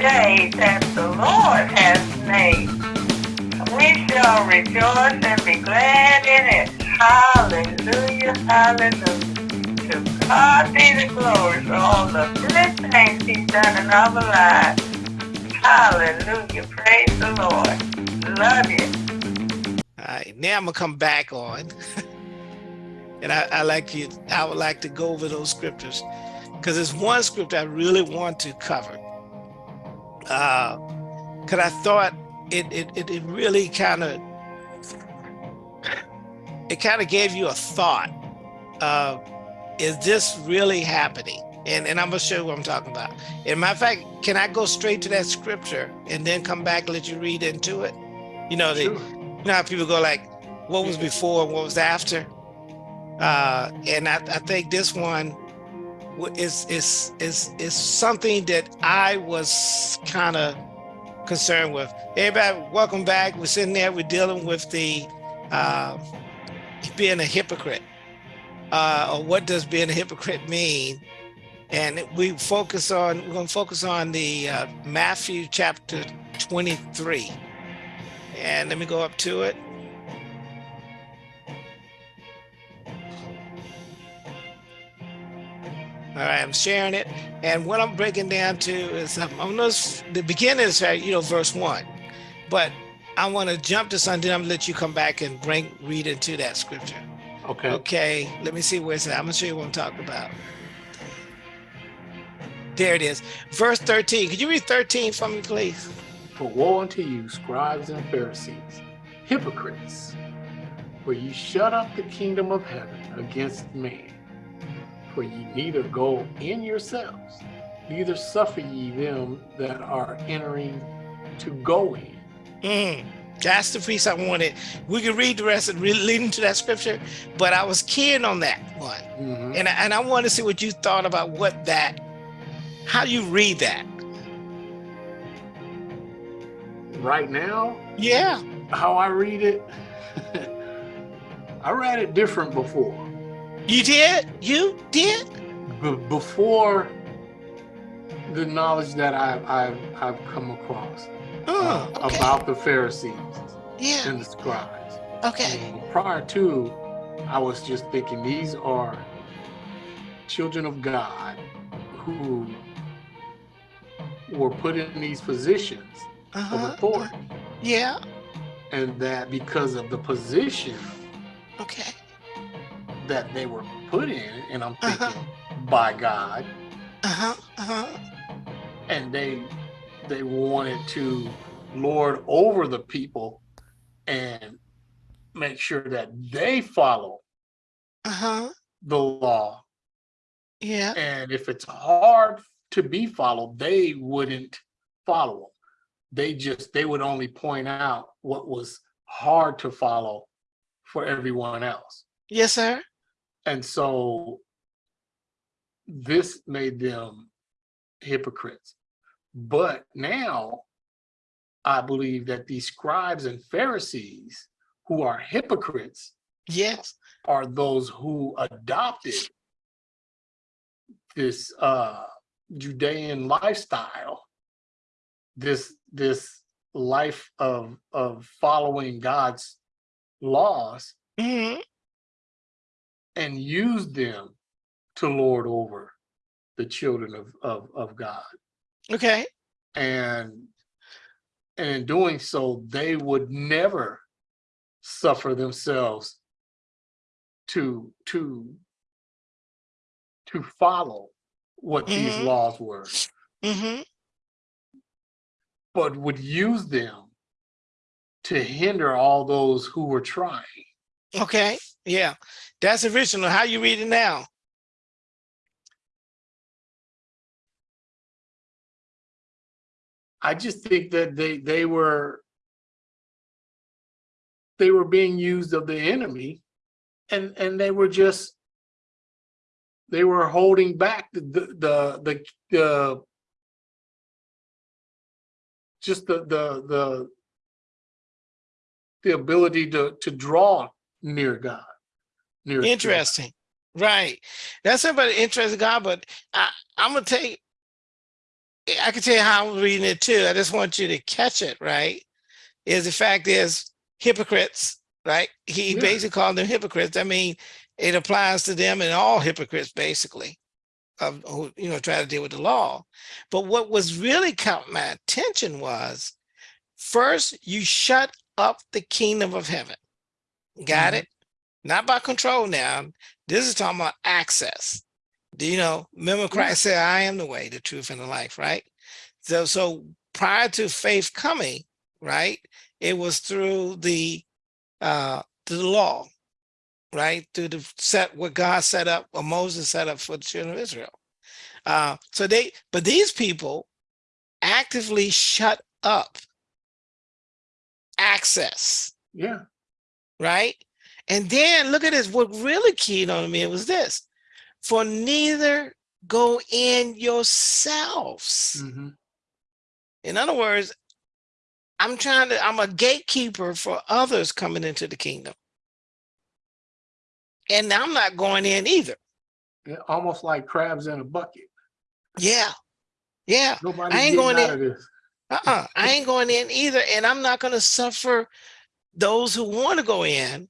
day that the Lord has made. We shall rejoice and be glad in it. Hallelujah, hallelujah. To God be the glory for all the good things he's done in our lives. Hallelujah, praise the Lord. Love you. All right, now I'm gonna come back on. and I, I like you, I would like to go over those scriptures because there's one scripture I really want to cover. Uh, cause I thought it, it, it, it really kind of, it kind of gave you a thought of, is this really happening? And, and I'm gonna show you what I'm talking about. And matter of fact, can I go straight to that scripture and then come back and let you read into it? You know, the, Sure. you know how people go like, what was before and what was after? Uh, and I, I think this one is, is, is, is something that I was kind of concerned with. Everybody, welcome back. We're sitting there, we're dealing with the, uh, being a hypocrite. Uh, or what does being a hypocrite mean? And we focus on, we're gonna focus on the uh, Matthew chapter 23. And let me go up to it. All right, I'm sharing it. And what I'm breaking down to is, I'm gonna, s- the beginning is, you know, verse one. But I want to jump to something. I'm gonna let you come back and bring, read into that scripture. Okay. Okay, let me see where it's at. I'm gonna show you what I'm talking about. There it is. Verse 13. Could you read 13 for me, please? For woe unto you, scribes and Pharisees, hypocrites, for you shut up the kingdom of heaven against man. For ye neither go in yourselves, neither suffer ye them that are entering to go in. Mm, that's the piece I wanted. We can read the rest of leading to that scripture, but I was keen on that one. Mhm. And I, and I want to see what you thought about what that, how you read that. Right now, Yeah. how I read it, I read it different before. You did? You did? B- before the knowledge that I've, I've, I've come across uh, Oh, okay. about the Pharisees yeah. and the scribes. Okay. Um, Prior to, I was just thinking these are children of God who were put in these positions of Uh-huh. authority, Yeah. and that because of the position Okay. That they were put in, and I'm Uh-huh. thinking by God, Uh-huh. Uh-huh. and they they wanted to lord over the people and make sure that they follow Uh-huh. the law Yeah. and if it's hard to be followed they wouldn't follow them they just they would only point out what was hard to follow for everyone else Yes, sir. And so this made them hypocrites but now i believe that these scribes and pharisees who are hypocrites Yes. are those who adopted this uh Judean lifestyle, this this life of of following God's laws hmm and used them to lord over the children of of, of God. Okay. And and in doing so, they would never suffer themselves to to to follow what these Mhm. laws were, hmm but would use them to hinder all those who were trying. Okay. Yeah. That's original. How you read it now? I just think that they they were they were being used of the enemy and and they were just they were holding back the the the the, just the the the the ability to to draw near God. Near to God. Interesting. Right. That's somebody interesting God, but I, I'm gonna tell you, I can tell you how I'm reading it too. I just want you to catch it, right? Is the fact is hypocrites, right? He Yeah. basically called them hypocrites. I mean, it applies to them and all hypocrites basically of who, you know, try to deal with the law. But what was really caught my attention was first you shut up the kingdom of heaven. Got Mhm. it? Not by control now. This is talking about access. Do you know, remember Christ said, I am the way, the truth, and the life, right? So, so prior to faith coming, right, it was through the uh the law, right? Through the set what God set up, or Moses set up for the children of Israel. Uh, so they, but these people actively shut up access Yeah. Right? And then look at this. What really keyed on me was this: for neither go in yourselves. Mhm. In other words, I'm trying to. I'm a gatekeeper for others coming into the kingdom, and I'm not going in either. Yeah, Almost like crabs in a bucket. Yeah, yeah. Nobody I ain't going in. Uh-uh. I ain't going in either, and I'm not going to suffer those who want to go in.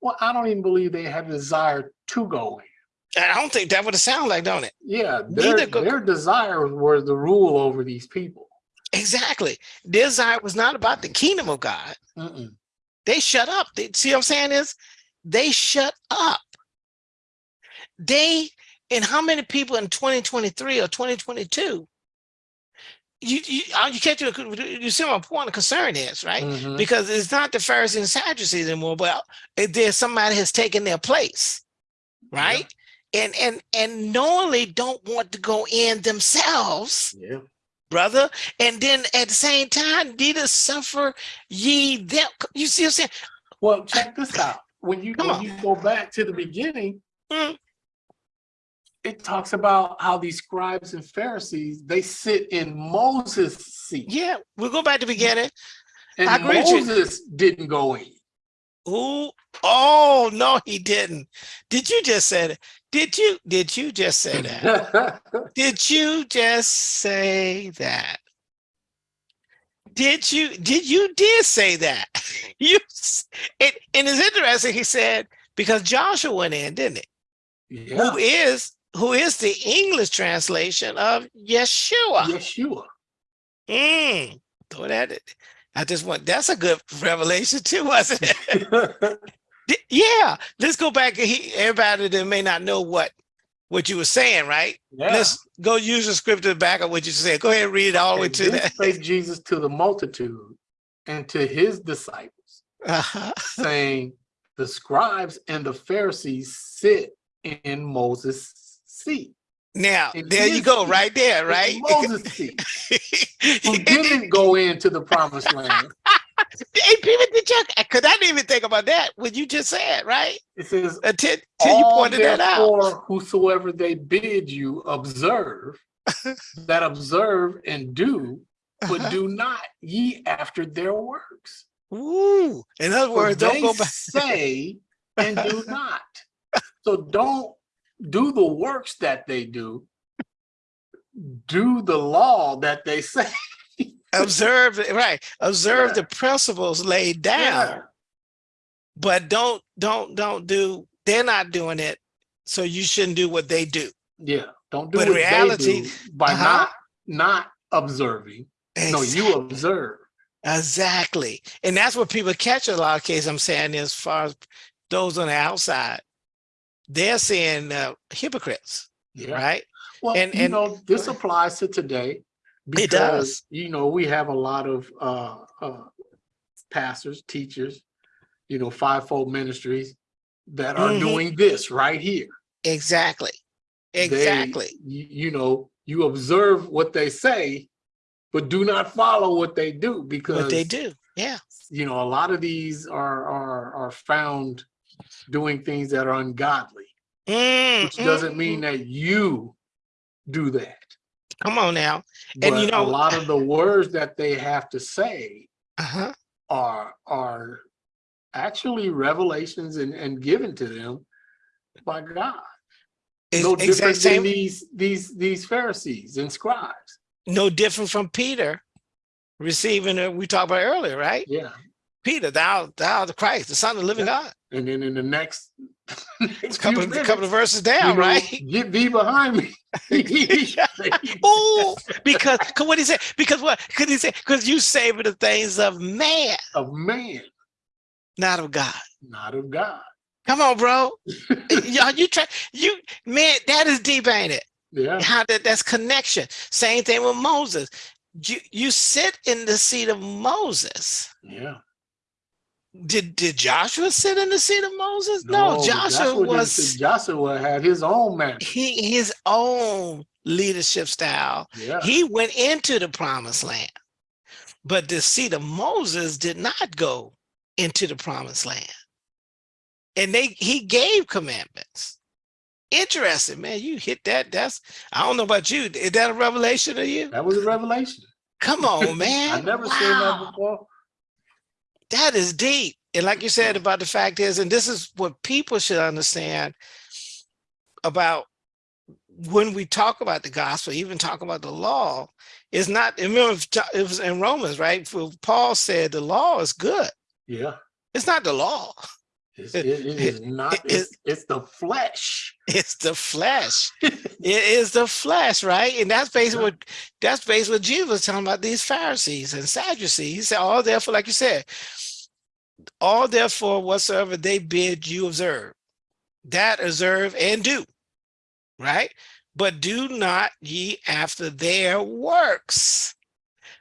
Well, I don't even believe they have a desire to go in. I don't think that would sound like, don't it? Yeah, their, their desire was the rule over these people. Exactly. Their desire was not about the kingdom of God. Mm-mm. They shut up. They, see what I'm saying is they shut up. They, and how many people in 2023 or 2022, you, you, uh, you catch, you see what my point of concern is, right? Mhm. Because it's not the Pharisees and Sadducees anymore, but it- there's somebody has taken their place, right? And, and, and knowingly don't want to go in themselves Yeah. brother. And then at the same time, neither suffer ye them. You see what I'm saying? Well, check this out. When you Come when on. you go back to the beginning, Mm. It talks about how these scribes and Pharisees they sit in Moses' seat, Yeah, we'll go back to the beginning. and I agree with you. Moses didn't go in. Ooh, oh no, he didn't. Did you just say that? Did you did you just say that? did you just say that? Did you did you did say that? You it and it's interesting, he said, because Joshua went in, didn't he? yeah, Who is who is the English translation of Yeshua? Yeshua. Mm, throw that. I just want that's a good revelation too, wasn't it? Yeah. Let's go back. He, everybody that may not know what what you were saying, right? yeah. Let's go use the scripture to back of what you said. Go ahead and read it all the way to that. spake Jesus to the multitude and to his disciples, Uh-huh. saying, The scribes and the Pharisees sit in Moses' seat. Now In there you go, seat. right there, right? Moses' seat. Who didn't go into the promised land. hey, people, did you? Because I didn't even think about that. What you just said, right? It says, Until, until you pointed that out. whosoever they bid you observe, that observe and do, but Uh-huh. do not ye after their works. Ooh. In other words, don't go back. say and do not. So don't do the works that they do. Do the law that they say. Observe, right? Observe Yeah. the principles laid down. Yeah. but don't don't don't do they're not doing it so you shouldn't do what they do Yeah. Don't do But what reality- they do by uh-huh. not not observing. No, you observe. exactly and that's what people catch a lot of cases i'm saying as far as those on the outside they're saying uh, hypocrites Yeah. right Well, And- you and- know, this applies to today. It does. because, You know, we have a lot of uh, uh, pastors, teachers, you know, fivefold ministries that are Mhm. doing this right here. exactly They- exactly you, you know, you observe what they say, but do not follow what they do because what they do yeah You know, a lot of these are are are found doing things that are ungodly, Mm, which doesn't mm, mean mm. that you do that. come on now And you know- a lot of the words that they have to say uh-huh are are actually revelations and, and given to them by God. It's no different same than these these these Pharisees and scribes. no different from Peter receiving it. We talked about earlier, right? Yeah. Peter, thou, thou the Christ, the Son of the living God. And then in the next, next Couple, of, couple of minutes, verses you down, know, right? Get thee behind me. Oh, because cause what he said, because what could he say? Because you savor the things of man, of man, not of God. not of God. Come on, bro. Y'all, you try you man, that is deep, ain't it? Yeah. How that that's connection. Same thing with Moses. You you sit in the seat of Moses. Yeah. Did did Joshua sit in the seat of Moses? No, but Joshua didn't was Joshua had his own man. he his own leadership style. Yeah. He went into the promised land, but the seat of Moses did not go into the promised land. And they he gave commandments. Interesting, man. You hit that. That's I don't know about you. Is that a revelation of you? That was a revelation. Come on, man. I never seen that before. That is deep. And like you said about the fact is, and this is what people should understand about when we talk about the gospel, even talk about the law, is not, remember it was in Romans, right? Paul said the law is good. Yeah. It's not the law, It's, it, it is not, it- it's, it's the flesh. it's the flesh. it is the flesh, right? And that's basically Yeah. what that's basically what Jesus was talking about these Pharisees and Sadducees. He said, all therefore, like you said, all therefore whatsoever they bid you observe, that observe and do, right? But do not ye after their works,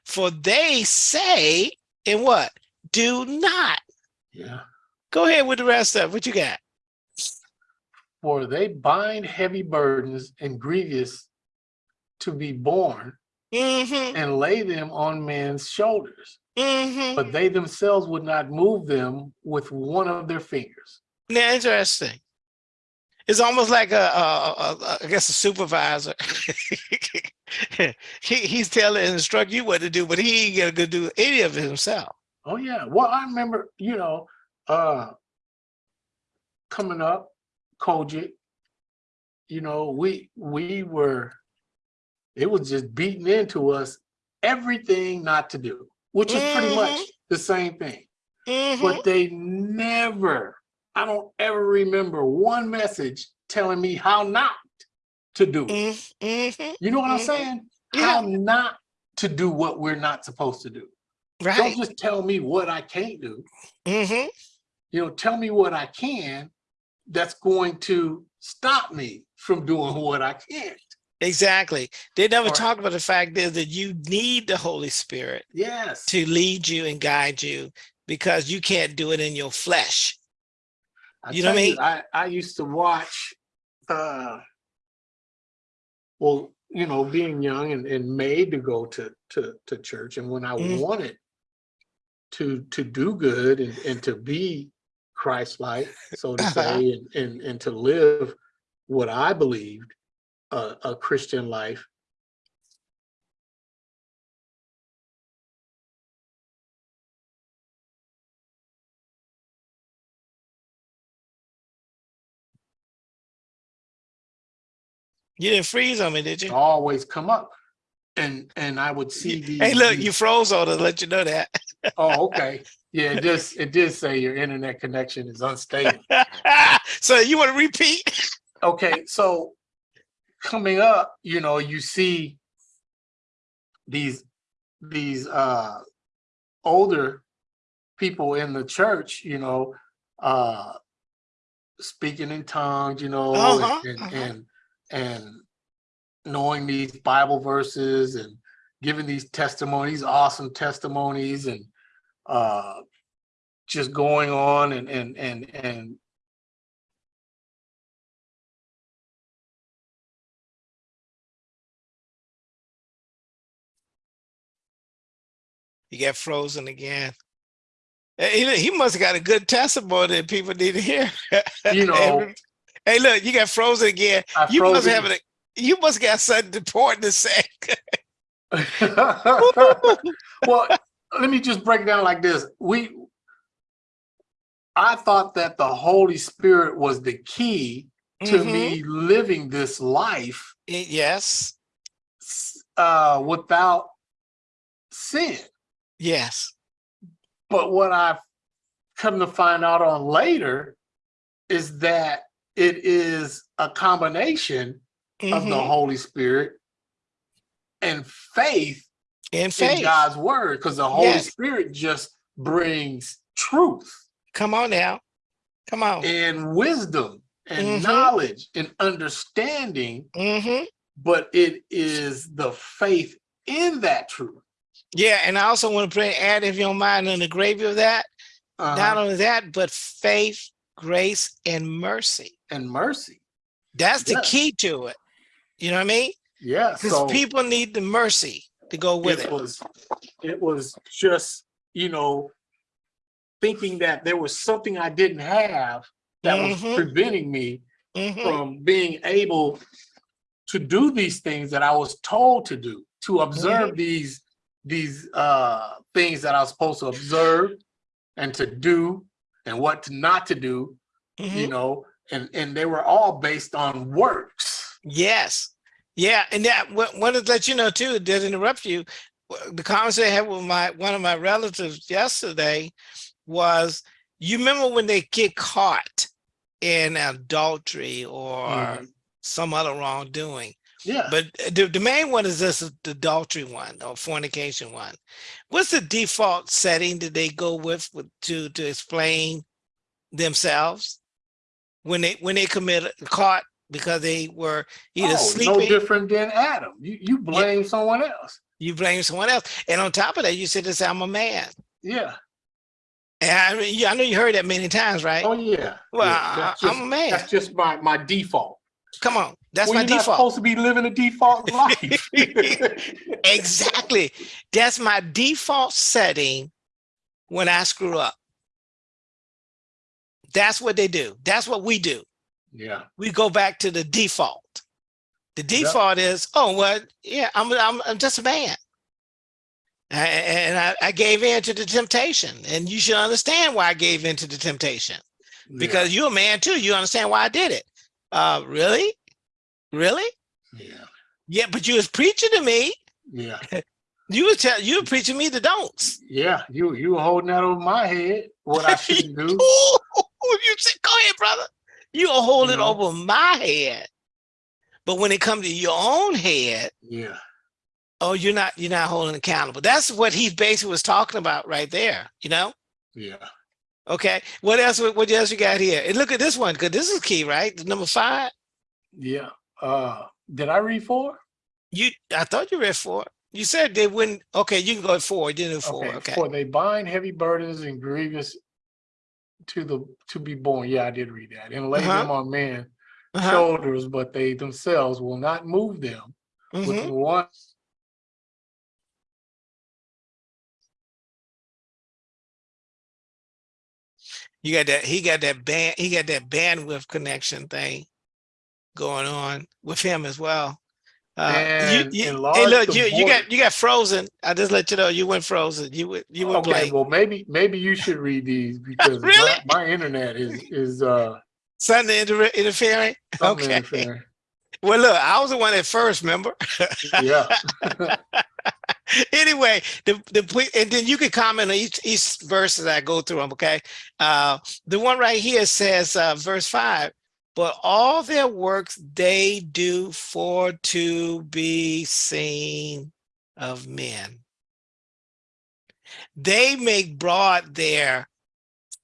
for they say, in what? Do not. Yeah. Go ahead with the rest of it. What you got? For they bind heavy burdens and grievous to be borne Mm-hmm. and lay them on men's shoulders, Mm-hmm. but they themselves would not move them with one of their fingers. Yeah, interesting. It's almost like a, a, a, a I guess a supervisor. he, he's telling and instruct you what to do, but he ain't gonna go do any of it himself. Oh yeah. Well, I remember, you know, uh coming up, COGIC, you know, we we were it was just beating into us everything not to do, which is pretty much Mhm. the same thing. But they never, I don't ever remember one message telling me how not to do it. Mm, mhm. You know what I'm saying? How not to do what we're not supposed to do. Right. Don't just tell me what I can't do. hmm you know, tell me what I can that's going to stop me from doing what I can't. Exactly. They never Or- talk about the fact is that you need the Holy Spirit Yes. to lead you and guide you because you can't do it in your flesh. I you know what I mean? I, I used to watch, uh, well, you know, being young and, and made to go to, to, to church. And when I Mm. wanted to, to do good and, and to be Christ-like, so to say, and, and, and to live what I believed, a, a Christian life, You didn't freeze on me, did you? always come up. And, and I would see these. Hey, look, these- you froze on us. Let you know that. Oh, okay. Yeah, it just, it did say your internet connection is unstable. so you want to repeat? Okay, so coming up, you know, you see these, these, uh, older people in the church, you know, uh, speaking in tongues, you know, and- Uh-huh, and, uh-huh. and, and knowing these Bible verses and giving these testimonies, awesome testimonies and, uh, just going on and, and, and, and You got frozen again. He, he must have got a good testimony that people need to hear. You know- hey, look, you got frozen again. I You must have a, you must got something important to say. well, let me just break it down like this. We, I thought that the Holy Spirit was the key to Mhm. me living this life Yes. uh, without sin. Yes. But what I've come to find out on later is that it is a combination of the Mhm. Holy Spirit and faith In in. God's word, because the Holy Yes. Spirit just brings truth Come on now. Come on. and wisdom and Mhm. knowledge and understanding, hmm but it is the faith in that truth. Yeah, and I also want to pray, add if you don't mind, on the gravy of that. Uh-huh. Not only that, but faith, grace, and mercy. and mercy. That's the Yeah. key to it. You know what I mean? Yeah. Because So people need the mercy to go with it it. was it was just, you know, thinking that there was something I didn't have that Mhm. was preventing me Mhm. from being able to do these things that I was told to do, to observe these these uh things that I was supposed to observe and to do and what to not to do, you Mhm. know, and and they were all based on works. Yes. Yeah, and that wa- wanted to let you know too, it did interrupt you. The conversation I had with my one of my relatives yesterday was you remember when they get caught in adultery or Mhm. some other wrongdoing. Yeah. But uh, the, the main one is this the adultery one or fornication one. What's the default setting that they go with, with to to explain themselves when they when they commit caught because they were either oh, sleeping, no different than Adam. You you blame someone else. you blame someone else, and on top of that, you said this I'm a man. Yeah. And I, yeah, I know you heard that many times, right? Oh yeah. well, Yeah, I, that's I'm just- a man. That's just my my default. Come on, that's well, my you're not default. supposed to be living a default life. exactly. That's my default setting when I screw up. That's what they do. That's what we do. yeah. We go back to the default. The Yep. default is, oh, well, yeah, I'm, I'm, I'm just a man. And I, I gave in to the temptation. And you should understand why I gave in to the temptation. Because you're a man too. You understand why I did it. Uh, really? Really? yeah. Yeah, but you was preaching to me. Yeah. You was tell you were preaching me the don'ts. Yeah. You you were holding that over my head. What I shouldn't do. Ooh, you said, go ahead, brother. You are holding You know? over my head. But when it comes to your own head, Yeah. oh, you're not you're not holding accountable. That's what he basically was talking about right there. You know? Yeah. Okay. What else? What what else you got here? And look at this one, because this is key, right? Number five. Yeah. Uh did I read four? You I thought you read four. You said they wouldn't okay, you can go at four. You didn't do four. Okay. For they bind heavy burdens and grievous to the to be born. Yeah, I did read that. And lay Uh-huh. them on men Uh-huh. shoulders, but they themselves will not move them Mhm. with one. You got that he got that band he got that bandwidth connection thing going on with him as well. Uh, And you, you, hey, look, you, you got you got frozen. I just let you know you went frozen. You went you went Okay, blank. well maybe maybe you should read these because Really? my, my internet is is uh Something inter interfering. something Okay. interfering. Well, look, I was the one at first, remember? Yeah. anyway, the the and then you can comment on each each verse as I go through them. Okay, uh, the one right here says, uh, verse five. But all their works they do for to be seen of men. They make broad their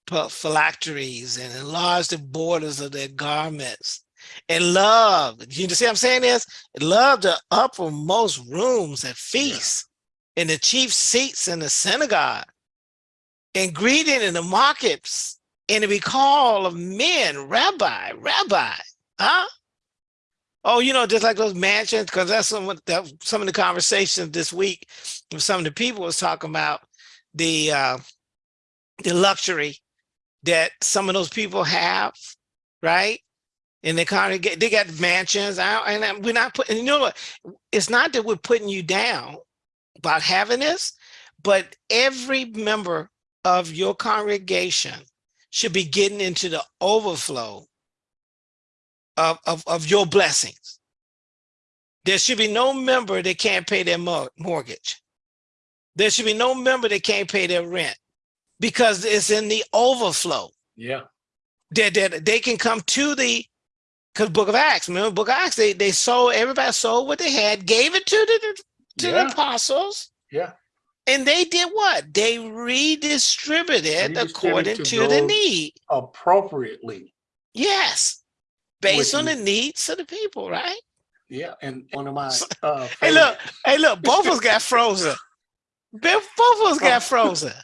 phylacteries and enlarge the borders of their garments and love. You see what I'm saying is love the uppermost rooms at feasts and the chief seats in the synagogue and greeting in the markets and to be called of men, rabbi, rabbi, huh? Oh, you know, just like those mansions, because that's some of that, some of the conversations this week. Some of the people was talking about the uh, the luxury that some of those people have, right? And they kind of get they got mansions out, and we're not putting. You know what? It's not that we're putting you down about having this, but every member of your congregation should be getting into the overflow of, of, of your blessings. There should be no member that can't pay their mortgage. There should be no member that can't pay their rent because it's in the overflow. Yeah. That, that they can come to the because Book of Acts, remember Book of Acts, they they sold everybody sold what they had, gave it to the to Yeah. the apostles, Yeah. And they did what? They redistributed Redistributed according to the need. Appropriately. Yes, based Which on the needs of the people, right? Yeah. And one of my uh Hey, look, hey, look, both of us got frozen. Both of us got frozen.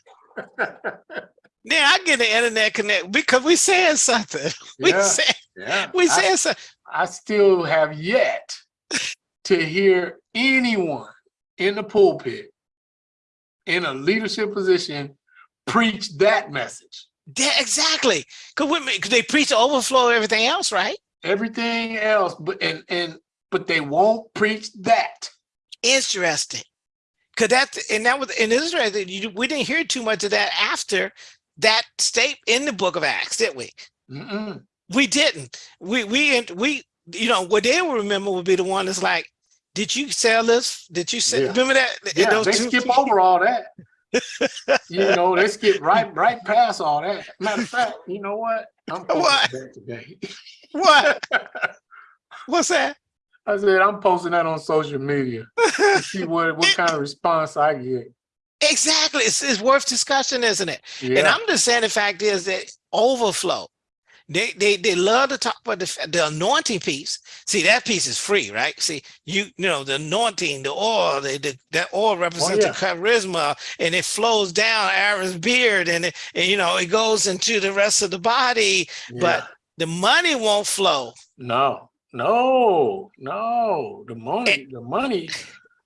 Now I get the internet connect because we saying something. We yeah, said yeah. we I- something. I still have yet to hear anyone in the pulpit in a leadership position preach that message. Yeah, exactly. Because they preach the overflow of everything else, right? Everything else, but and and but they won't preach that. Interesting. Because that and that was in Israel. that You, we didn't hear too much of that after that state in the book of Acts, did we? Mm-mm. We didn't. We we we you know what they will remember would be the one that's like, did you sell this? Did you sell? Yeah. Remember that? Yeah, they two- skip over all that. you know, they skip right right past all that. Matter of fact, you know what? I'm posting What? that today. What? What's that? I said I'm posting that on social media to see what what kind of response I get. exactly. It's, it's worth discussion, isn't it? Yeah. And I'm just saying the fact is that overflow. They they they love to talk about the the anointing piece. See that piece is free, right? See you you know the anointing, the oil, the, the that oil oh, represents yeah. the charisma, and it flows down Aaron's beard, and, it, and you know it goes into the rest of the body. But the money won't flow. no, no, no. The money, the money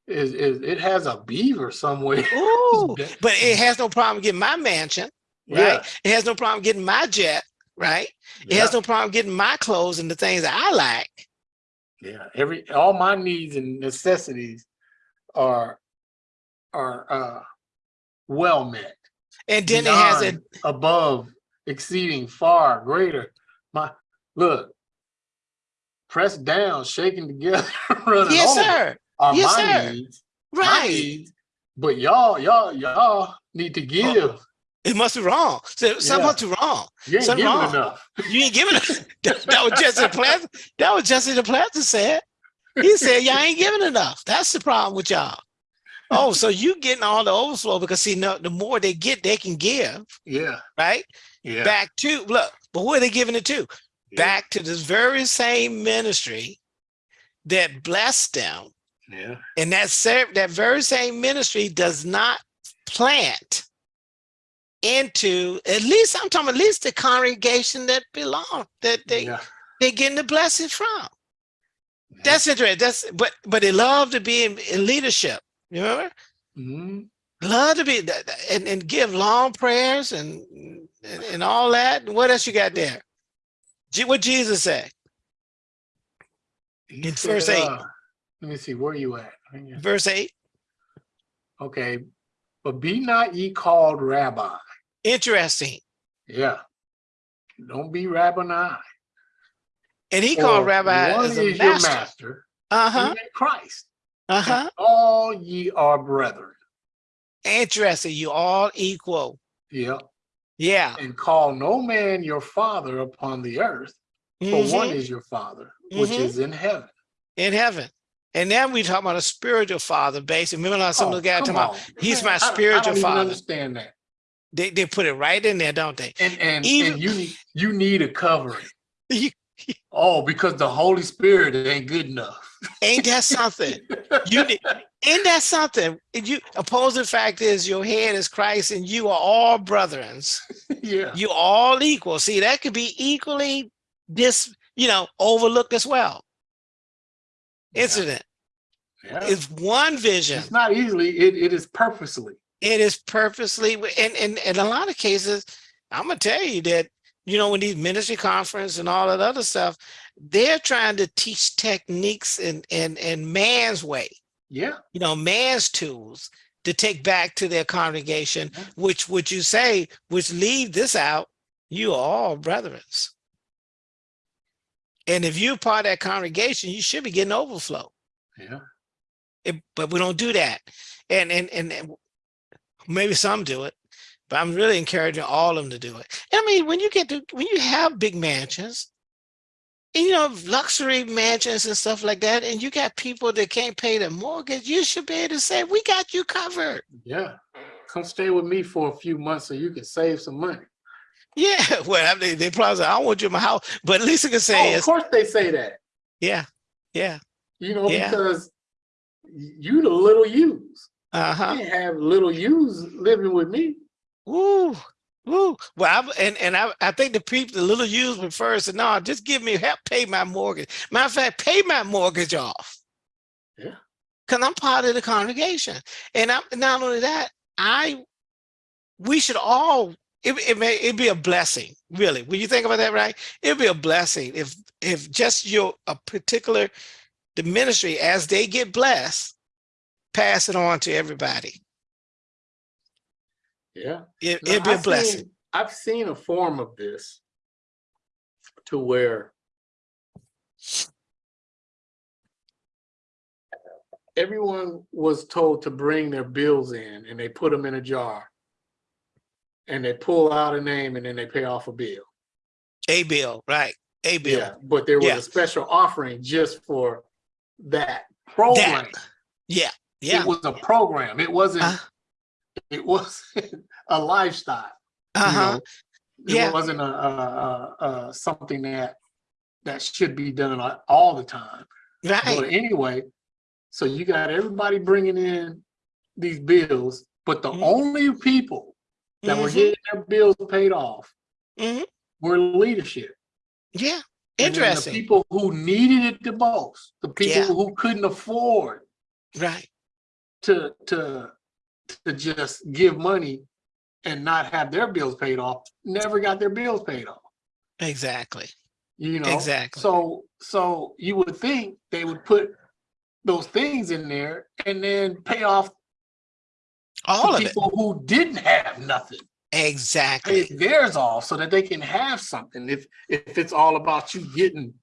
is is it has a beaver somewhere. Ooh, but it mm. has no problem getting my mansion, right? Yeah, It has no problem getting my jet, right? It has no problem getting my clothes and the things that I like. yeah. Every all my needs and necessities are are uh well met. And then it has beyond, above, exceeding, far greater. My look, pressed down, shaking together, running yes, over sir. are Yes, my sir. needs. my Right. needs. But y'all, y'all, y'all need to give. It must be wrong. So something Yeah. wrong. You ain't something giving wrong. enough. You ain't giving it. that, that was Jesse Duplantis. That was Jesse Duplantis said. He said, Y'all ain't giving enough. That's the problem with y'all. Oh, so you getting all the overflow because see, no, the more they get, they can give, Yeah, right? yeah. Back to look, but who are they giving it to? yeah, Back to this very same ministry that blessed them. Yeah, And that that very same ministry does not plant into at least I'm talking at least the congregation that belong that they yeah. they getting the blessing from. yeah. That's interesting. That's but but they love to be in, in leadership. You remember? Mhm. Love to be and, and give long prayers and, and and all that. What else you got there? What Jesus said? He In said, verse eight. uh, let me see, where you at? Verse eight. Okay, but be not ye called rabbi. Interesting. Yeah. Don't be Rabboni. And he called Rabbi one as is your master. master, Uh huh. even Christ. Uh huh. All ye are brethren. Interesting. You all equal. Yeah. Yeah. And call no man your father upon the earth, for one Mhm. is your father, which Mhm. is in heaven. In heaven. And then we talk about a spiritual father, basically. Remember some Oh, of the guys talking about on. he's Man, my I I spiritual don't even father. understand that. they, they put it right in there, don't they? And and, Even- and you need you need a covering. You- oh, because the Holy Spirit ain't good enough. Ain't that something? You need, ain't that something? And You opposing fact is your head is Christ and you are all brethrens. yeah. You all equal. See, that could be equally this, you know, overlooked as well. Incident. Yeah. It's one vision. It's not easily, it, it is purposely. It is purposely, and and in a lot of cases, I'm gonna tell you that you know when these ministry conference and all that other stuff, they're trying to teach techniques and and and man's way, Yeah. you know, man's tools to take back to their congregation. Yeah. Which would you say, which leave this out? You are all brethrens, and if you're part of that congregation, you should be getting overflow. Yeah. It- but we don't do that. And, and, and maybe some do it, but I'm really encouraging all of them to do it. And I mean, when you get to, when you have big mansions, and, you know, luxury mansions and stuff like that, and you got people that can't pay their mortgage, you should be able to say, we got you covered. Yeah. Come stay with me for a few months so you can save some money. Yeah, well, I mean, they probably say, I don't want you in my house, but at least you can Oh, say, of course they say that. yeah, yeah, You know, Yeah. because you the little U's. uh-huh. You can't have little U's living with me. Woo, woo. Well, I, and and I, I think the people, the little youth prefers to no, just give me help pay my mortgage. Matter of fact, pay my mortgage off. Yeah. Cause I'm part of the congregation, and I'm not only that. I, we should all. It, it may it be a blessing, really. When you think about that, right? It'd be a blessing if if just your a particular the ministry as they get blessed, pass it on to everybody. Yeah. It, it'd be a I've blessing. seen- I've seen a form of this to where everyone was told to bring their bills in and they put them in a jar. And they pull out a name and then they pay off a bill. A bill, right? A bill. Yeah, but there was Yeah. a special offering just for that program. Yeah, yeah. It was a program. It wasn't, Uh, it wasn't a lifestyle. uh-huh. know? It Yeah. wasn't a, a, a, a something that that should be done all the time. But Right. anyway, so you got everybody bringing in these bills, but the Mhm. only people that were Mhm, getting their bills paid off mhm. were leadership. Yeah. Interesting. The people who needed it the most, the people Yeah. who couldn't afford Right. to to to just give money and not have their bills paid off, never got their bills paid off. Exactly. You know, Exactly. So so you would think they would put those things in there and then pay off All of it. people who didn't have nothing. Exactly. theirs off so that they can have something. If if it's all about you getting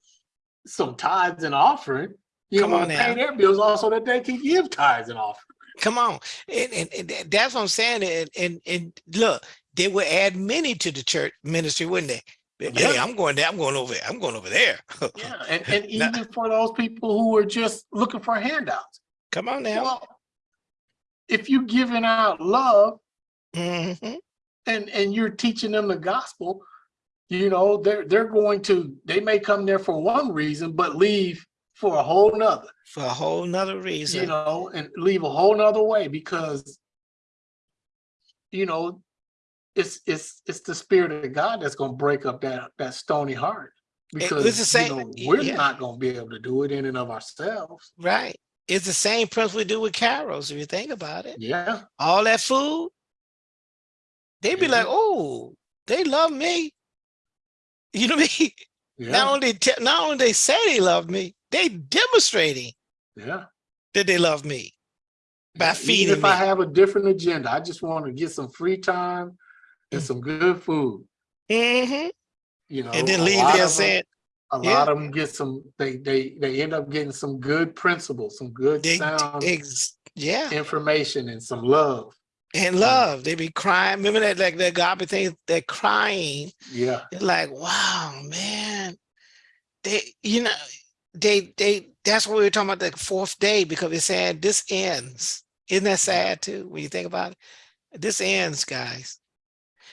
some tithes and offering, you Come on pay now. their bills off so that they can give tithes and offering. Come on. And, and, and that's what I'm saying. And, and and look, they would add many to the church ministry, wouldn't they? Hey, Yeah. I'm going there. I'm going over there. I'm going over there. Yeah, and, and Now- even for those people who are just looking for handouts. Come on now. Well, if you're giving out love Mhm. and and you're teaching them the gospel, you know, they're they're going to they may come there for one reason, but leave for a whole nother, For a whole nother reason. you know, and leave a whole nother way because you know it's it's it's the spirit of God that's gonna break up that that stony heart. Because you know, we're yeah. not gonna be able to do it in and of ourselves. Right. It's the same principle we do with carols, if you think about it. Yeah. All that food, they'd be like, oh, they love me. You know what I mean? Yeah. Not only not only they say they love me, they demonstrating yeah. that they love me by Yeah, feeding Even if me. I have a different agenda, I just want to get some free time and Mm. some good food. Mhm. You know, And then leave there saying a yeah. lot of them get some. They they they end up getting some good principles, some good they, sound yeah, information, and some love. and um, love. They be crying. Remember that like that God thing, they're crying. Yeah, They're like, wow, man. They, you know, they they that's what we were talking about the fourth day because they said this ends. Isn't that sad too when you think about it? This ends, guys.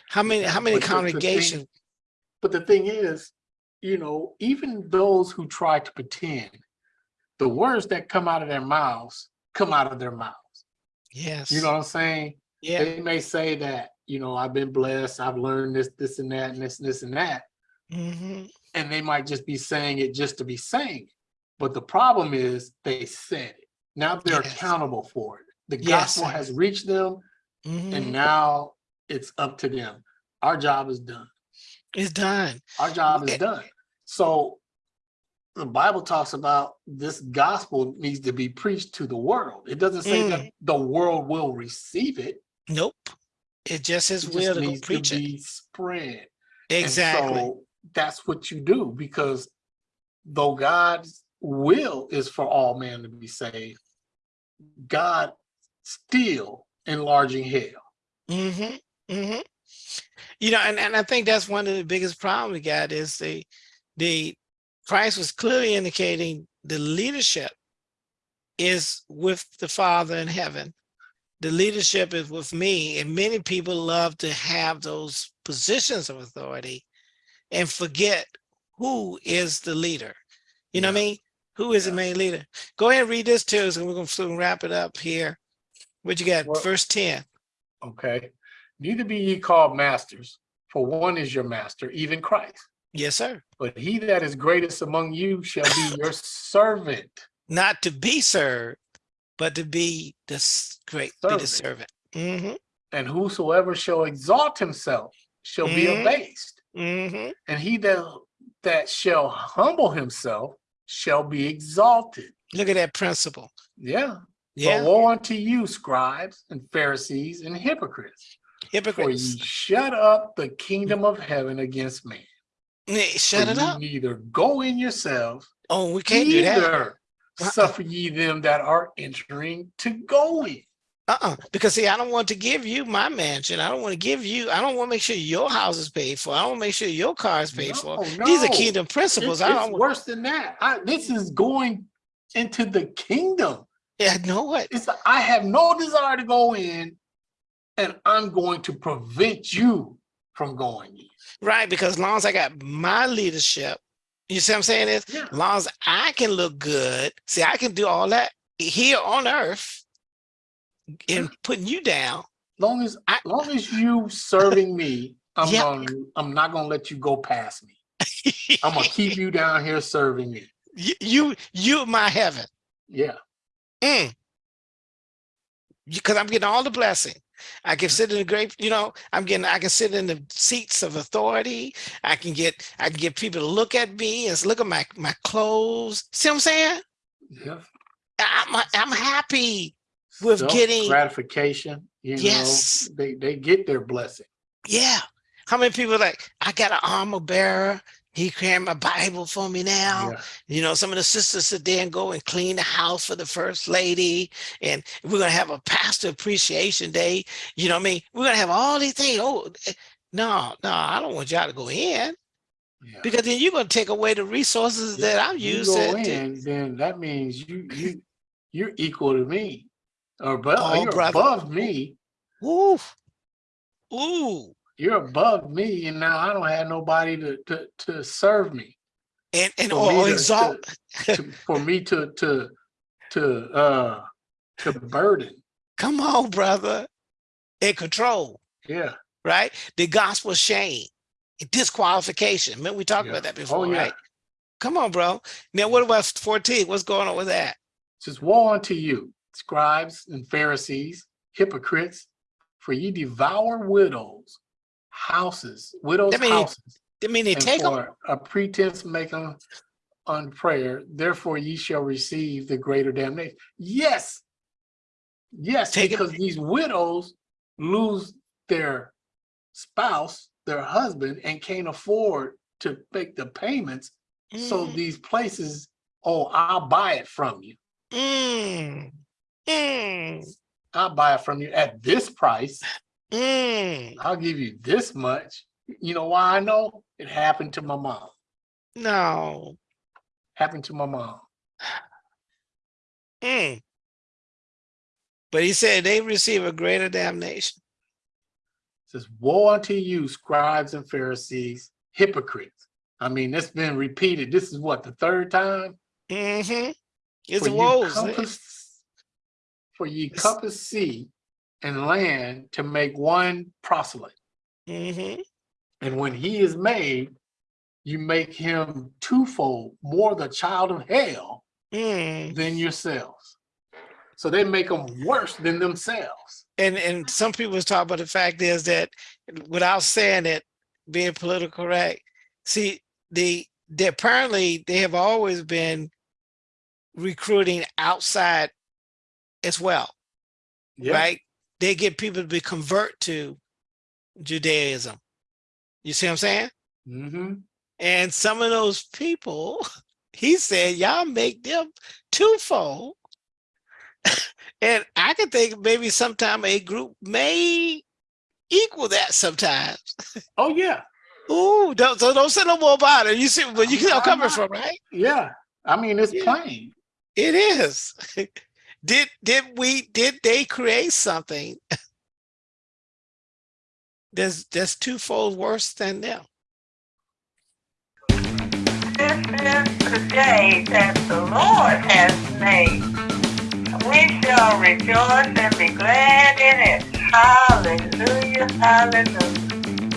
How many how many but the- the thing- congregations? but the thing is, you know, even those who try to pretend, the words that come out of their mouths come out of their mouths. Yes. You know what I'm saying? yeah. They may say that, you know, I've been blessed, I've learned this, this, and that, and this, this, and that. hmm and they might just be saying it just to be saying. it. But the problem is they said it. Now they're Yes. accountable for it. The gospel sir. has reached them hmm and now it's up to them. Our job is done. It's done. Our job is Eh. done. So the Bible talks about this gospel needs to be preached to the world. It doesn't say Mm. that the world will receive it. Nope. It just It will to needs to preach it. be spread. Exactly. so that's what you do because though God's will is for all men to be saved, God still enlarging hell. Mm -hmm. hmm You know, and, and I think that's one of the biggest problems we got is the the Christ was clearly indicating the leadership is with the Father in heaven. The leadership is with me, and many people love to have those positions of authority and forget who is the leader. You know what I mean? Who is the main leader? Go ahead and read this too, so we're gonna wrap it up here. What you got? Well- Verse 10. Okay. Neither be ye called masters, for one is your master, even Christ. Yes, sir. But he that is greatest among you shall be your servant. not to be served, but to be the great, be the Servant. servant. hmm And whosoever shall exalt himself shall be Mhm. abased. hmm And he that that shall humble himself shall be exalted. Look at that principle. Yeah. Yeah, But woe unto you, scribes and Pharisees and hypocrites, hypocrites. ye shut up the kingdom of heaven against man. Shut For it up. Neither go in yourselves, Oh, we can't do that. Uh-uh. suffer ye them that are entering to go in. Uh-uh. Because see, I don't want to give you my mansion. I don't want to give you, I don't want to make sure your house is paid for. I don't want to make sure your car is paid for. No, These are kingdom principles. It's, I it's don't want, worse than that. I, this is going into the kingdom. yeah, know what? It's I have no desire to go in, and I'm going to prevent you from going in. Right, because as long as I got my leadership, you see what I'm saying is, Yeah. as long as I can look good, see, I can do all that here on earth and putting you down. Long as I- long as you serving me, I'm Yeah. gonna I'm not gonna let you go past me. I'm gonna keep you down here serving me. you, you, you my heaven. Yeah. Mm. Because I'm getting all the blessing. I can sit in the great, you know, I'm getting, I can sit in the seats of authority. I can get, I can get people to look at me and look at my, my clothes. See what I'm saying? Yeah. I'm, I'm happy. With Self getting- gratification, you Yes. know, they they get their blessing. Yeah. How many people like, I got an armor bearer. He carrying my Bible for me now. Yeah. You know, some of the sisters sit there and go and clean the house for the first lady. And we're gonna have a pastor appreciation day. You know what I mean? We're gonna have all these things. Oh eh, no, no, I don't want y'all to go in yeah. because then you're gonna take away the resources that I'm you using. go to- in, then that means you you you're equal to me, or above, Oh, you're brother. above me. Ooh. Ooh. You're above me, and now I don't have nobody to to to serve me. And and For or, me or to- exalt. to, for me to to to uh to burden. Come on, brother. And control. Yeah. right? The gospel shame, disqualification. Remember we talked yeah. about that before, Oh yeah. right? Come on, bro. Now, what about 14? What's going on with that? It says, Woe unto you, scribes and Pharisees, hypocrites, for ye devour widows, houses, widows' That mean- houses, I mean, they take them. a pretense making on prayer, therefore ye shall receive the greater damnation. Yes. Yes, Take it- because these widows lose their spouse, their husband, and can't afford to make the payments. So Mm, these places, oh, I'll buy it from you. mm, mm, I'll buy it from you at this price. Mm. I'll give you this much. You know why I know? It happened to my mom. No. Happened to my mom. Mm. But he said they receive a greater damnation. It says, Woe unto you, scribes and Pharisees, hypocrites. I mean, it's been repeated. This is what, the third time? Mm-hmm. It's For woes. compass, for ye compass sea and land to make one proselyte. Mm-hmm. And when he is made, you make him twofold more the child of hell Mm. than yourselves. So they make them worse than themselves. And and some people talk about the fact is that without saying it, being political correct, see, the they apparently they have always been recruiting outside as well, right? They get people to be convert to Judaism. You see what I'm saying? Mm-hmm. And some of those people he said, y'all make them twofold. and I can think maybe sometime a group may equal that sometimes. Oh yeah. Ooh, don't, so don't say no more about it. You see where you see I'm coming from, right? Yeah. I mean, it's Yeah. plain. It is. Did did we did they create something that's that's twofold worse than them? This is the day that the Lord has made. We shall rejoice and be glad in it. Hallelujah, hallelujah.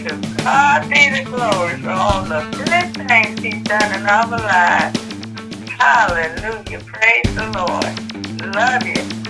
To God be the glory for all the good things he's done in our lives. Hallelujah, praise the Lord. Love you.